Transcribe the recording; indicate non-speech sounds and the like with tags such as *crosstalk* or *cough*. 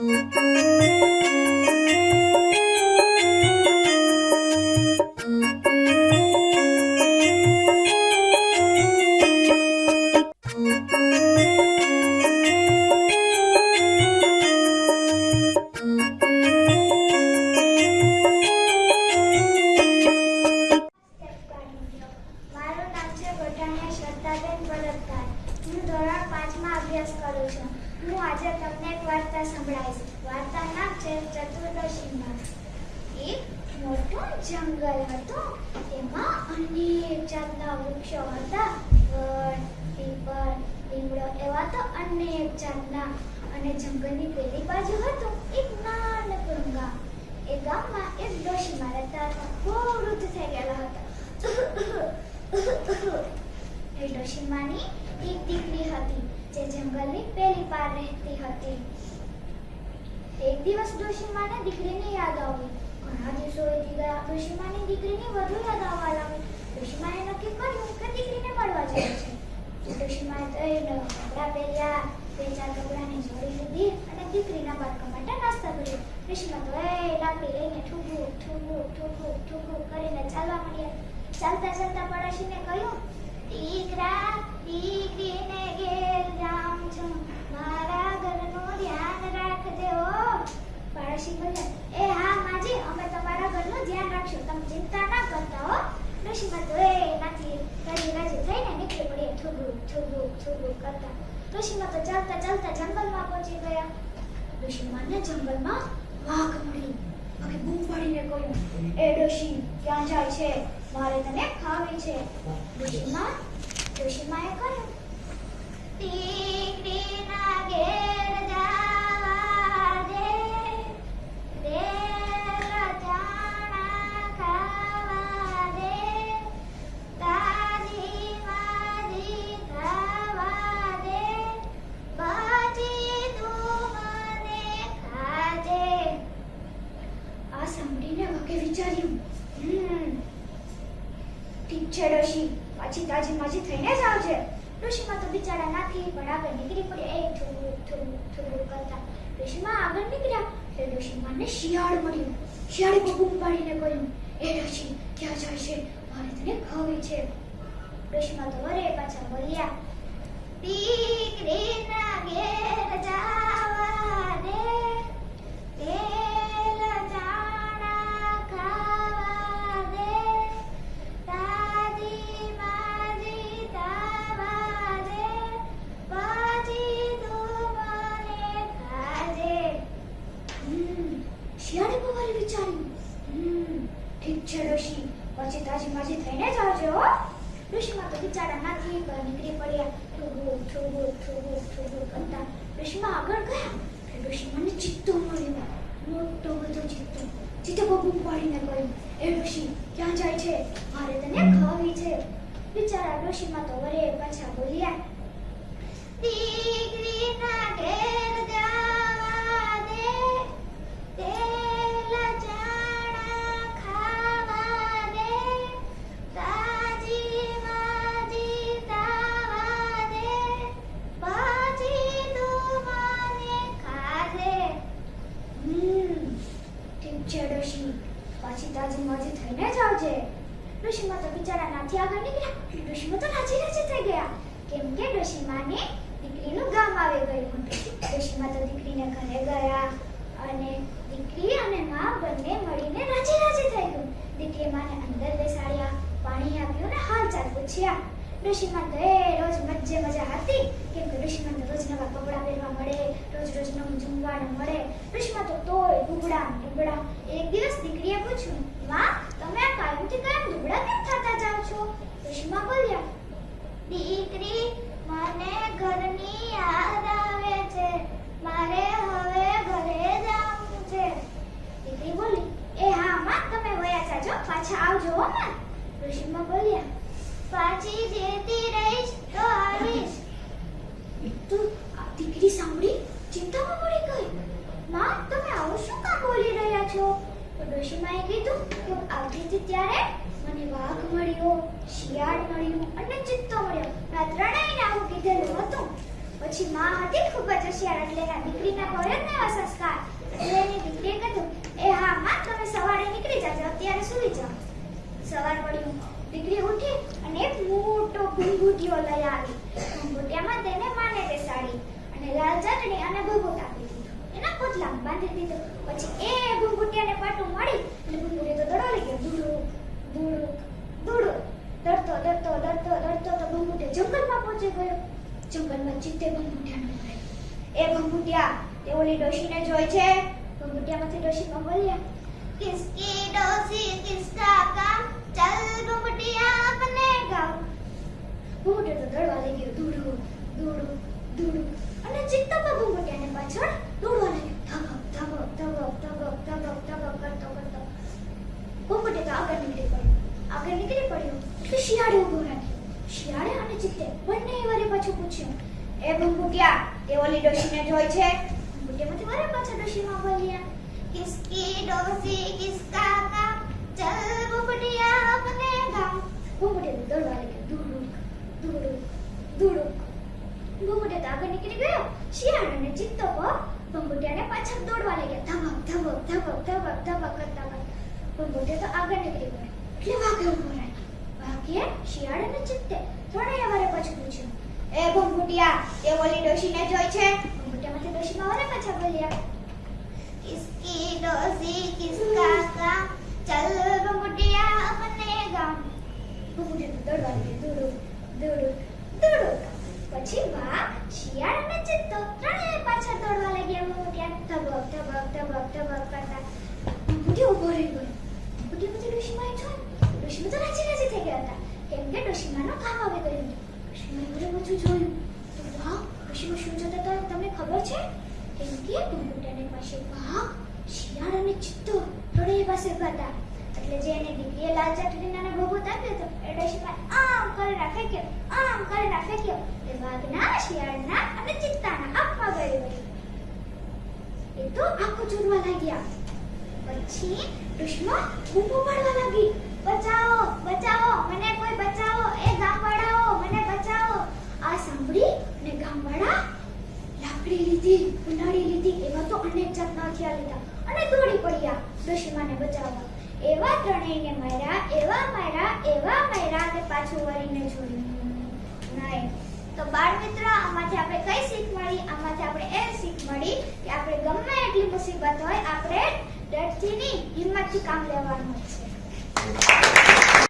મારું *laughs* વાર્તા સંભળાવીશ વાર્તા નામ ચતુર્દશીમાં એક મોટું જંગલ હતું. તેમાં અનેક જાતના વૃક્ષો હતા. વડ પીપળ, લીમડો એવા તો અનેક જાતના. અને જંગલની પેલી બાજુ હતું એક નાનકડું ગામ એ ગામમાં એક ડોશીમાં રહેતા હતા. બહુ વૃદ્ધ થઈ ગયેલા હતા. એ ડોશીમાની એક દીકરી હતી જે જંગલની પેલી પાર રહેતી હતી. એક દિવસ ડોશીમાને દીકરીને યાદ આવી ઘણા દિવસો વીતી ગયા ડોશીમાની દીકરીને વધુ યાદ આવવા લાગી. ડોશીમાએ નક્કી કર્યું કે દીકરીને મળવા જાય છે. ડોશીમાએ તો કપડાં પહેર્યા, બે ચાર કપડાની જોડી લીધી અને દીકરીના બાળકો માટે નાસ્તા કર્યો. ડોશીમા તો, એ, લાકડી લઈને ઠૂકું ઠૂકું ઠૂકું ઠૂકું કરીને ચાલવા માંડ્યા. ચાલતા ચાલતા પડોશીને કહ્યું, દીકરા, દીકરીને ઘેર રામ છું મારા ઘરનું ધ્યાન રાખજે હો પાડોશી બોલ્યા એ હા માજી અમે તમારા ઘરનું ધ્યાન રાખશું તમે ચિંતા ના કરતા હો ડોશીમાં તો એ નાથી રાજી રાજી થઈને નીકળી પડી થુગુ થુગુ થુગુ કરતા ડોશીમાં તો ચાલતા ચાલતા જંગલમાં પહોંચી ગયા. ડોશીમાનને જંગલમાં વાઘ મળી હવે બૂમ પાડીને કહ્યું, એ ડોશી, ક્યાં જાય છે? મારે તને ખાવી છે. ડોશીમાન ડોશીમાએ કહ્યું દીકરીના થોડું થોડું થોડું કરતા ડોશીમાં આગળ નીકળ્યા એટલે ડોશીમાને શિયાળ મળ્યું શિયાળે બહુ બૂમ પાડીને કહ્યું એ ડોશી ક્યાં જાય છે મારે તને ખાવી ચિત્તો ચિત્તો બહુ બૂમ પાડીને કહ્યું ડોશીમાને દીકરીનું ગામ આવી ગયું હતું. ડોશીમાં તો દીકરીને ઘરે ગયા અને દીકરી અને માં બંને મળીને રાજી રાજી થઈ ગયું. દીકરી માને અંદર બેસાડ્યા, પાણી આપ્યું ને હાલચાલ પૂછ્યા. ડોશીમા તો એ લીધેલું હતું. પછી માં હતી ખૂબ જ હોશિયાર એટલે એના દીકરીના પડ્યો ને એવા સંસ્કાર. એટલે એની દીકરીએ કીધું, એ હા માં, તમે સવારે નીકળી જાજો, અત્યારે સૂઈ જાઓ. સવાર પડ્યું દીકરી ઉઠી અને એક મોટો ભૂંગુટીઓ લઈ આવી. ભૂંગુટિયામાં તેને માને બેસાડી અને લાલ ચટણી અને ભૂગુટ આપી દીધું. એના પોતલામાં બાંધી દીધો. પછી એ ભૂંગુટિયાને પાટું મળી એટલે ભૂંગુટી તો દડો લઈ ગયો. ધૂળું ધૂળું ધૂળું. ડરતો દડતો દડતો ડરતો તો પહોંચી ગયો જંગલમાં ચિત્તે ભંગુટિયાનો ભય એ ભંગુટિયા તે ઓલી ડોશીને જોઈ છે? ભંગુટિયામાંથી ડોશી કંબલ્યા કિસકી ડોશી, કિસકા કામ? ચલ ભંગુટિયા અપને ગામ. એ ભૂકુટિયા તે ઓલી ડોશીને જોઈ છે બુટે બુટે મારા પાછા ડોશીમાં બોલ્યા કિસકી ડોશી કિસકા કા ચલ ભૂકુટિયા અપને ગામ ભૂકુટે દોડવા લાગ્યો દુડુક દુડુક દુડુક ભૂકુટે તો આગળ નીકળી ગયો શિયાળ અને ચિત્તો પર ભૂકુટિયાને પાછળ દોડવા લાગ્યા ધબક ધબક ધબક ધબક ધબક કરતા કરતા ભૂકુટે તો આગળ નીકળી ગયો એટલે વાઘે ઉભો રહ્યો વાઘે શિયાળ અને ચિત્તે થોડા એ વારે પાછું પૂછ્યું એ ભંગુટિયા એ ઓલી ડોશીને જોઈ છે ભૂંગુટિયા માથે ડોશી મારે પાછા બોલ્યા કિસકી ડોશી કિસકા કા ચલ ભૂંગુટિયા અપને ગામ ભૂંગુટિયા દોડવા લાગી દોડો દોડો દોડો પછી વા શિયાળ અને ચિત્તો ત્રણેય પાછા દોડવા લાગ્યા ભૂંગુટિયા ધબક ધબક ધબક ધબક કરતા ભૂંગુટિયા ઉભો રહી ગયો ભૂંગુટિયા પછી ડોશી માય છો ડોશી તો રાજી રાજી થઈ ગયા હતા કેમ કે ડોશી માનો ભાવ આવી ગયો ડોશીમાએ ઘરે જોયું? તો વાહ શું જોતા હતા તમને ખબર છે? કેમ કે ઘૂંઘૂટિયાની પાસે વાઘ શિયાળ અને ચિત્તો ત્રણેય પાસે ઊભા હતા. એટલે જે એને દીકરીએ લાલ ચટણીના ને ભભૂત આપ્યો હતો એટલે ડોશીમાએ આમ કરીને ફેંક્યો આમ કરીને ફેંક્યો એ વાઘના, શિયાળના અને ચિત્તાના આપવા ગયો એ તો આંખો ચૂરવા લાગ્યા. પછી દુશ્મન બૂમો પાડવા લાગી. બચાવો બચાવો એ ગામવાળાઓ મને બચાવો આ સાંભળી અને ગામવાળા લાકડી લીધી ઉનાળી લીધી એવા તો અનેક જાતના હથિયાર લીધા અને દોડી પડ્યા દુશ્મનને બચાવવા એવા ત્રણેયને માર્યા એવા માર્યા એવા માર્યા કે પાછું વળીને જોયું નહીં તો બાળ મિત્રો, આમાંથી આપણે કઈ શીખ મળી? આમાંથી આપણે એ શીખ મળી કે આપણે ગમે એટલી મુસીબત હોય, આપણે ડરથી નહીં હિંમતથી કામ લેવાનું છે.